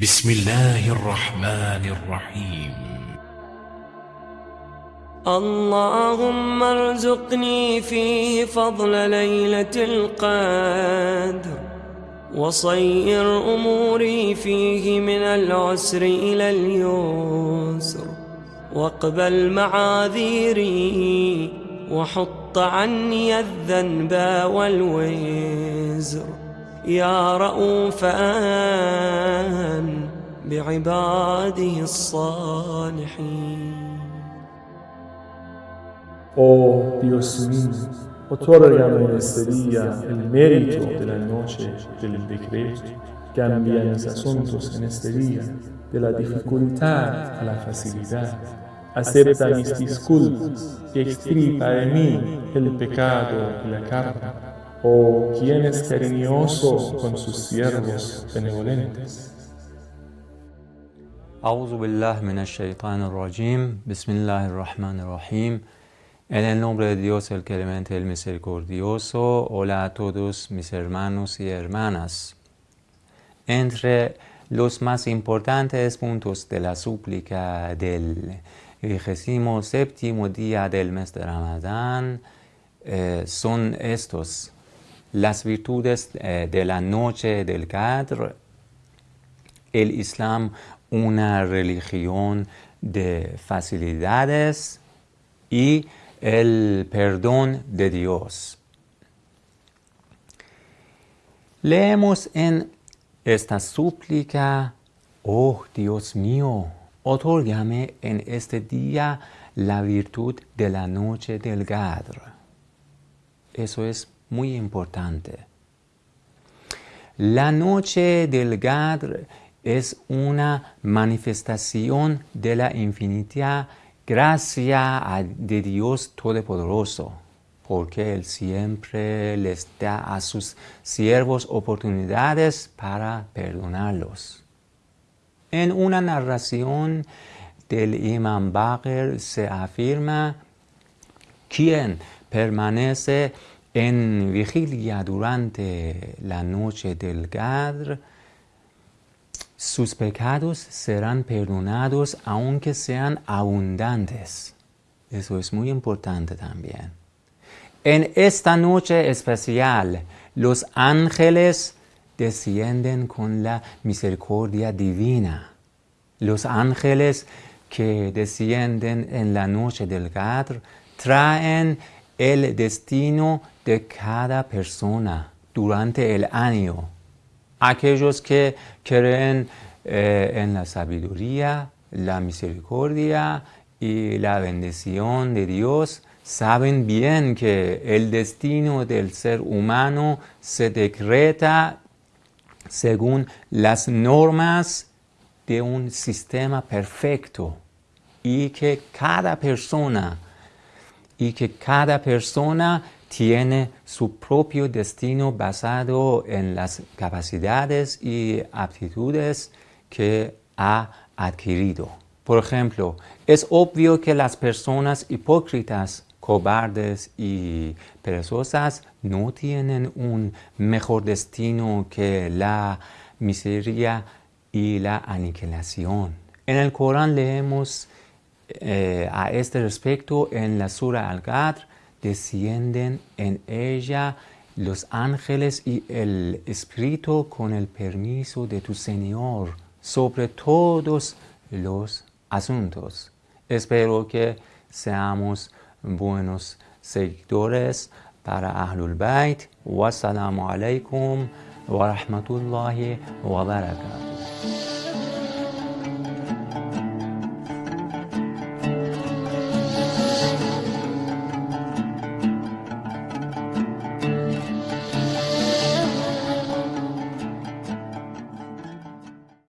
بسم الله الرحمن الرحيم. اللهم ارزقني فيه فضل ليلة القدر وصير أموري فيه من العسر إلى اليسر واقبل معاذيري وحط عني الذنب والوزر. يا رؤوفا بعباده الصالحين Oh Dios mío, otórgame en este día el mérito de la noche del decreto. Cambia mis asuntos en este día, de la dificultad a la facilidad. Acepta mis disculpas y extirpa de mí el pecado y la carga. Oh, quien es cariñoso con sus siervos benevolentes. A'udhu billah min shaitan rajim Bismillah ar-Rahman ar-Rahim. En el nombre de Dios, el clemente, el misericordioso. Hola a todos mis hermanos y hermanas. Entre los más importantes puntos de la súplica del vigésimo séptimo día del mes de Ramadán eh, son estos. Las virtudes eh, de la noche del Qadr, el Islam, una religión de facilidades y el perdón de Dios. Leemos en esta súplica, oh Dios mío, otórgame en este día la virtud de la noche del Gadr. Eso es muy importante. La noche del Gadr es una manifestación de la infinita gracia de Dios Todopoderoso, porque Él siempre les da a sus siervos oportunidades para perdonarlos. En una narración del Imam Baqir se afirma, quien permanece en vigilia durante la noche del Gadr, sus pecados serán perdonados aunque sean abundantes. Eso es muy importante también. En esta noche especial, los ángeles descienden con la misericordia divina. Los ángeles que descienden en la noche del Gadr traen el destino de cada persona durante el año. Aquellos que creen eh, en la sabiduría, la misericordia y la bendición de Dios, saben bien que el destino del ser humano se decreta según las normas de un sistema perfecto y que cada persona y que cada persona tiene su propio destino basado en las capacidades y aptitudes que ha adquirido. Por ejemplo, es obvio que las personas hipócritas, cobardes y perezosas no tienen un mejor destino que la miseria y la aniquilación. En el Corán leemos eh, a este respecto en la Sura Al-Qadr descienden en ella los ángeles y el Espíritu con el permiso de tu Señor sobre todos los asuntos. Espero que seamos buenos seguidores para Ahlul Bayt. Wassalamu alaikum wa rahmatullahi wa barakatuh.